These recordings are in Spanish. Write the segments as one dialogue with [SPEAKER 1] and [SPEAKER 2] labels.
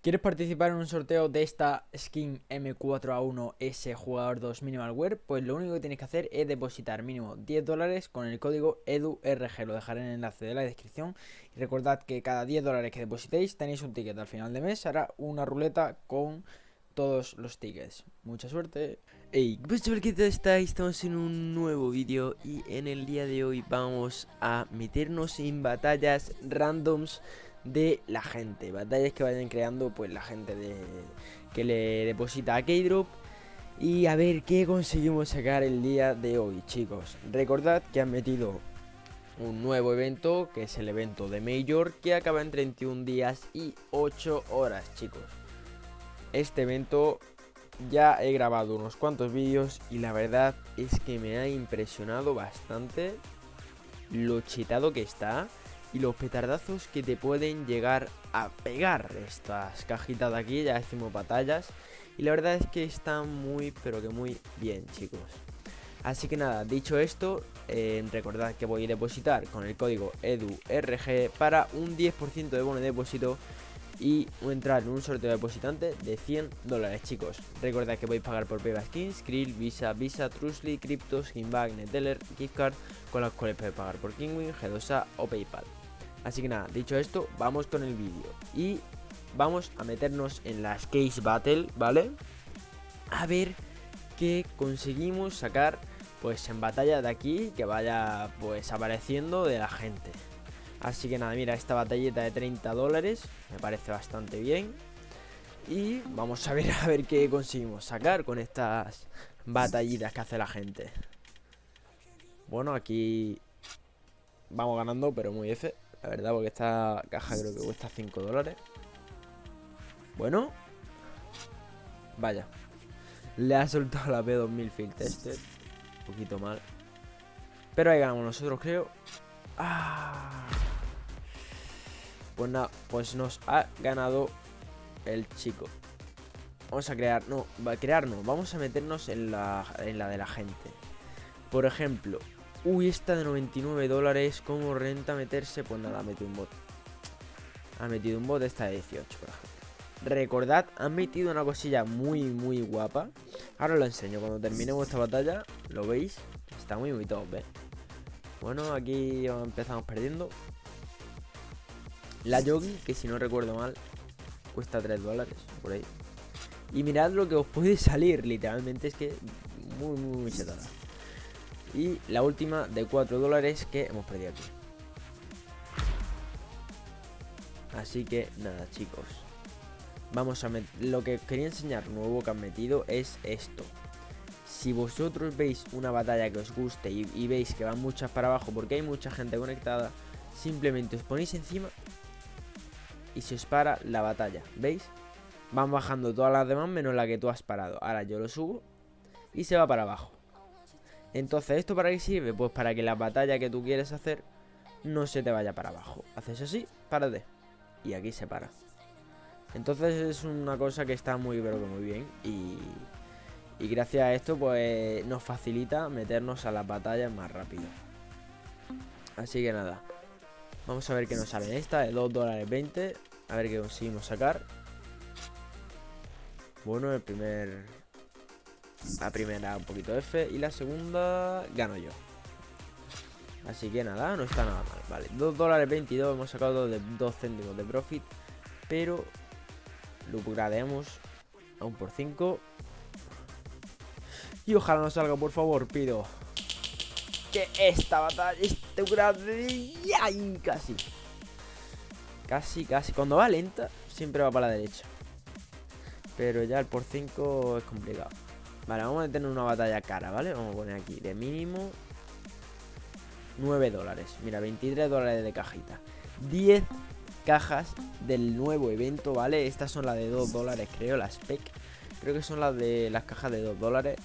[SPEAKER 1] ¿Quieres participar en un sorteo de esta skin M4A1S jugador 2 Minimal Wear? Pues lo único que tienes que hacer es depositar mínimo 10 dólares con el código EDURG. Lo dejaré en el enlace de la descripción. Y recordad que cada 10 dólares que depositéis tenéis un ticket. Al final de mes hará una ruleta con todos los tickets. Mucha suerte.
[SPEAKER 2] Hey, pues ¿qué tal estáis? Estamos en un nuevo vídeo y en el día de hoy vamos a meternos en batallas randoms de la gente. Batallas que vayan creando pues la gente de que le deposita a K-Drop. Y a ver qué conseguimos sacar el día de hoy, chicos. Recordad que han metido un nuevo evento, que es el evento de Major, que acaba en 31 días y 8 horas, chicos. Este evento ya he grabado unos cuantos vídeos y la verdad es que me ha impresionado bastante lo chetado que está y los petardazos que te pueden llegar a pegar estas cajitas de aquí, ya decimos batallas. Y la verdad es que están muy, pero que muy bien, chicos. Así que nada, dicho esto, eh, recordad que voy a depositar con el código EDURG para un 10% de bono de depósito y entrar en un sorteo de depositante de 100 dólares, chicos. Recordad que podéis pagar por Payback Skins, Krill, Visa, Visa, Trusly, Crypto, Skinbag, Neteller, Gift Card, con las cuales podéis pagar por Kingwin, G2A o Paypal. Así que nada, dicho esto, vamos con el vídeo. Y vamos a meternos en las Case Battle, ¿vale? A ver qué conseguimos sacar pues en batalla de aquí que vaya pues apareciendo de la gente. Así que nada, mira, esta batalleta de 30 dólares me parece bastante bien. Y vamos a ver a ver qué conseguimos sacar con estas batallitas que hace la gente. Bueno, aquí vamos ganando, pero muy F. La verdad, porque esta caja creo que cuesta 5 dólares. Bueno. Vaya. Le ha soltado la P2000 Field Tester. Un poquito mal. Pero ahí ganamos nosotros, creo. Ah. Pues nada, pues nos ha ganado el chico. Vamos a crear, no, va a crearnos. Vamos a meternos en la, en la de la gente. Por ejemplo, Uy, esta de 99 dólares, ¿cómo renta meterse? Pues nada, metido un bot. Ha metido un bot esta de 18, por ejemplo. Recordad, han metido una cosilla muy, muy guapa. Ahora lo enseño, cuando terminemos esta batalla, lo veis. Está muy, muy top, ¿eh? Bueno, aquí empezamos perdiendo. La Yogi, que si no recuerdo mal, cuesta 3 dólares, por ahí. Y mirad lo que os puede salir, literalmente, es que muy, muy, muy chetada. Y la última de 4 dólares que hemos perdido aquí. Así que nada chicos. Vamos a. Lo que quería enseñar nuevo que han metido es esto. Si vosotros veis una batalla que os guste y, veis que van muchas para abajo porque hay mucha gente conectada, simplemente os ponéis encima y se os para la batalla. ¿Veis? Van bajando todas las demás menos la que tú has parado. Ahora yo lo subo y se va para abajo. Entonces, ¿esto para qué sirve? Pues para que la batalla que tú quieres hacer no se te vaya para abajo. Haces así, párate. Y aquí se para. Entonces es una cosa que está muy pero que muy bien. Y, y gracias a esto pues nos facilita meternos a las batallas más rápido. Así que nada. Vamos a ver qué nos sale esta de 2 dólares 20. A ver qué conseguimos sacar. Bueno, el primer la primera un poquito F y la segunda gano yo. Así que nada, no está nada mal. Vale, 2 dólares 22, hemos sacado de 2 céntimos de profit. Pero lo upgradeamos a un por 5. Y ojalá no salga, por favor, pido. Que esta batalla, este upgrade... Casi. Casi, casi. Cuando va lenta, siempre va para la derecha. Pero ya el por 5 es complicado. Vale, vamos a tener una batalla cara, ¿vale? Vamos a poner aquí de mínimo 9 dólares. Mira, 23 dólares de cajita. 10 cajas del nuevo evento, ¿vale? Estas son las de 2 dólares, creo, las spec. Creo que son las de las cajas de 2 dólares.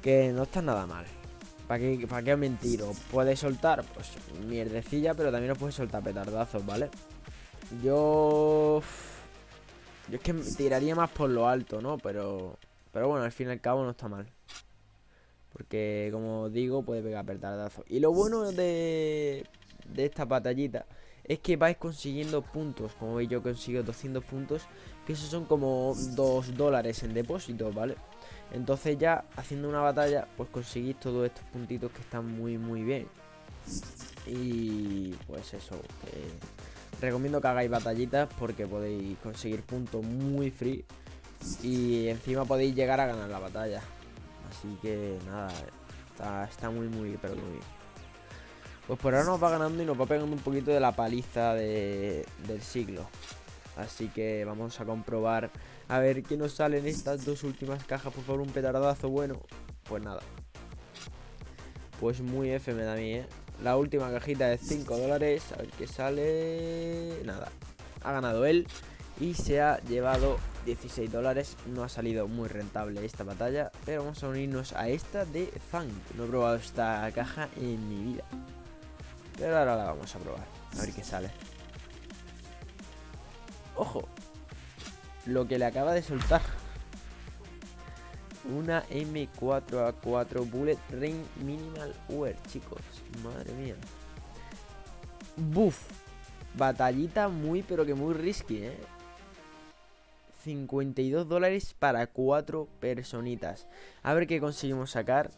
[SPEAKER 2] Que no están nada mal. ¿Para qué, ¿Para qué puede soltar, pues, mierdecilla, pero también os puede soltar petardazos, ¿vale? Yo... Yo es que tiraría más por lo alto, ¿no? Pero pero bueno, al fin y al cabo no está mal. Porque, como digo, puede pegar petardazo. Y lo bueno de, de esta batallita es que vais consiguiendo puntos. Como veis yo consigo 200 puntos, que esos son como 2 dólares en depósito, ¿vale? Entonces ya haciendo una batalla, pues conseguís todos estos puntitos que están muy muy bien. Y pues eso, recomiendo que hagáis batallitas porque podéis conseguir puntos muy free y encima podéis llegar a ganar la batalla. Así que nada, está, muy muy pero muy bien. Pues por ahora nos va ganando y nos va pegando un poquito de la paliza del siglo. Así que vamos a comprobar a ver qué nos sale en estas dos últimas cajas. Por favor, un petardazo bueno. Pues nada. Pues muy F me da a mí, ¿eh? La última cajita de 5 dólares. A ver qué sale. Nada. Ha ganado él. Y se ha llevado 16 dólares. No ha salido muy rentable esta batalla. Pero vamos a unirnos a esta de Fang. No he probado esta caja en mi vida. Pero ahora la vamos a probar. A ver qué sale. Ojo. Lo que le acaba de soltar. Una M4A4 Bullet Ring Minimal Wear, chicos. Madre mía. Buf. Batallita muy, pero que muy risky, ¿eh? 52 dólares para 4 personitas. A ver qué conseguimos sacar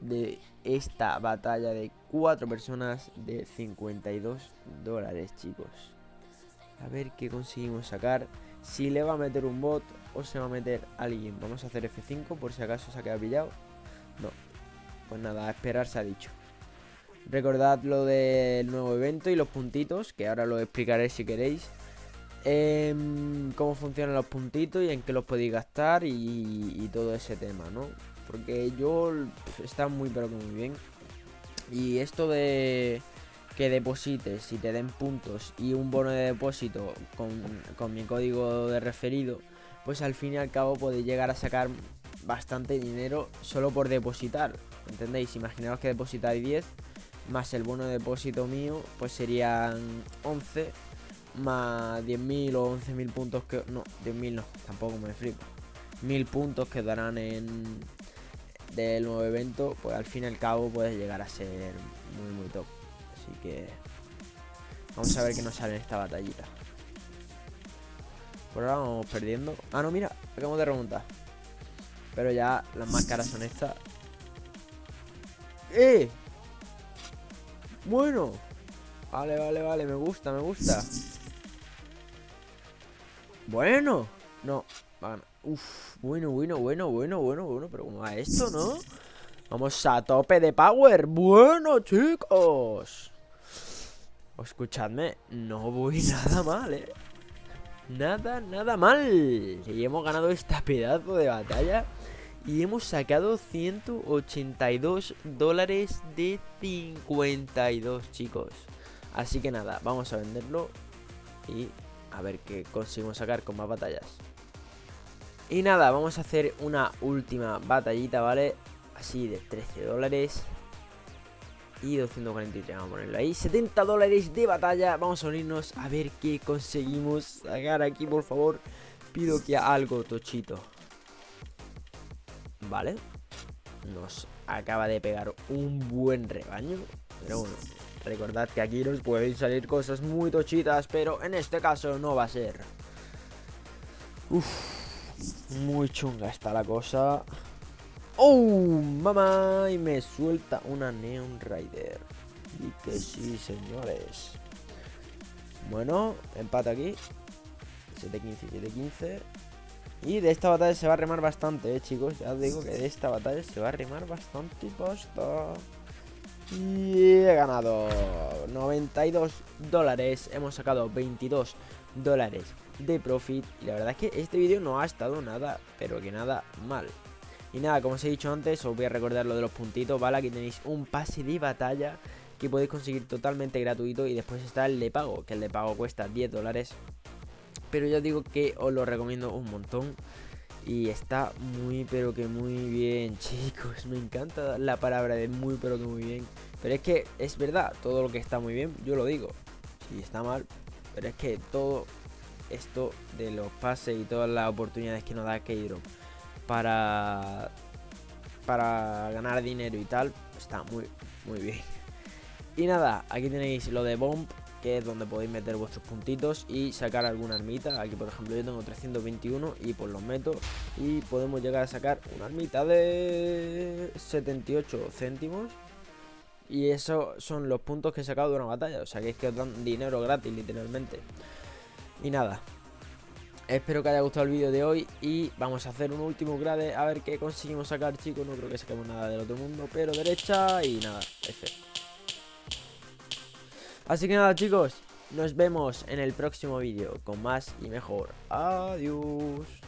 [SPEAKER 2] de esta batalla de 4 personas de 52 dólares, chicos. A ver qué conseguimos sacar. Si le va a meter un bot o se va a meter alguien. Vamos a hacer F5 por si acaso se ha quedado pillado. No. Pues nada, a esperar se ha dicho. Recordad lo del nuevo evento y los puntitos, que ahora lo explicaré si queréis. Em, cómo funcionan los puntitos y en qué los podéis gastar y, todo ese tema, ¿no? Porque yo está muy pero que muy bien. Y esto de que deposites y te den puntos y un bono de depósito con, con mi código de referido, pues al fin y al cabo podéis llegar a sacar bastante dinero solo por depositar. ¿Entendéis? Imaginaos que depositáis 10 más el bono de depósito mío, pues serían 11 más 10.000 o 11.000 puntos que... No, 10.000 no, tampoco me flipo. 1.000 puntos que darán en... Del nuevo evento, pues al fin y al cabo puede llegar a ser muy muy top. Así que... Vamos a ver qué nos sale en esta batallita. Por ahora vamos perdiendo. Ah, no, mira, acabamos de remontar. Pero ya las más caras son estas. ¡Eh! Bueno. Vale, vale, vale, me gusta, me gusta. Bueno. No. Uf, bueno, bueno, bueno, bueno, bueno, bueno. Pero ¿cómo va esto, no? Vamos a tope de power. Bueno, chicos. Escuchadme, no voy nada mal, ¿eh? Nada, nada mal. Y hemos ganado esta pedazo de batalla. Y hemos sacado 182 dólares de 52, chicos. Así que nada, vamos a venderlo. Y a ver qué conseguimos sacar con más batallas. Y nada, vamos a hacer una última batallita, ¿vale? Así de 13 dólares. Y 243, vamos a ponerlo ahí. 70 dólares de batalla. Vamos a unirnos a ver qué conseguimos sacar aquí, por favor. Pido que algo tochito. Vale. Nos acaba de pegar un buen rebaño. Pero bueno Recordad que aquí nos pueden salir cosas muy tochitas, pero en este caso no va a ser. Uf, muy chunga está la cosa. ¡Oh, mamá! Y me suelta una Neon Rider. Y que sí, señores. Bueno, empate aquí. 7-15, 7-15. Y de esta batalla se va a remar bastante, eh, chicos. Ya os digo que de esta batalla se va a remar bastante pasta. Y he ganado 92 dólares. Hemos sacado 22 dólares de profit. Y la verdad es que este vídeo no ha estado nada, pero que nada mal. Y nada, como os he dicho antes, os voy a recordar lo de los puntitos, ¿vale? Aquí tenéis un pase de batalla que podéis conseguir totalmente gratuito. Y después está el de pago, que el de pago cuesta 10 dólares. Pero ya digo que os lo recomiendo un montón. Y está muy pero que muy bien, chicos. Me encanta la palabra de muy pero que muy bien. Pero es que es verdad, todo lo que está muy bien, yo lo digo. Si está mal, pero es que todo esto de los pases y todas las oportunidades que nos da Keydrop para para ganar dinero y tal, está muy muy bien. Y nada, aquí tenéis lo de Bomb, que es donde podéis meter vuestros puntitos y sacar alguna armita. Aquí por ejemplo yo tengo 321 y pues los meto y podemos llegar a sacar una armita de 78 céntimos. Y esos son los puntos que he sacado de una batalla, o sea que es que os dan dinero gratis literalmente. Y nada, Espero que haya gustado el vídeo de hoy y vamos a hacer un último grade a ver qué conseguimos sacar, chicos. No creo que saquemos nada del otro mundo, pero derecha y nada, F. Así que nada, chicos, nos vemos en el próximo vídeo con más y mejor. Adiós.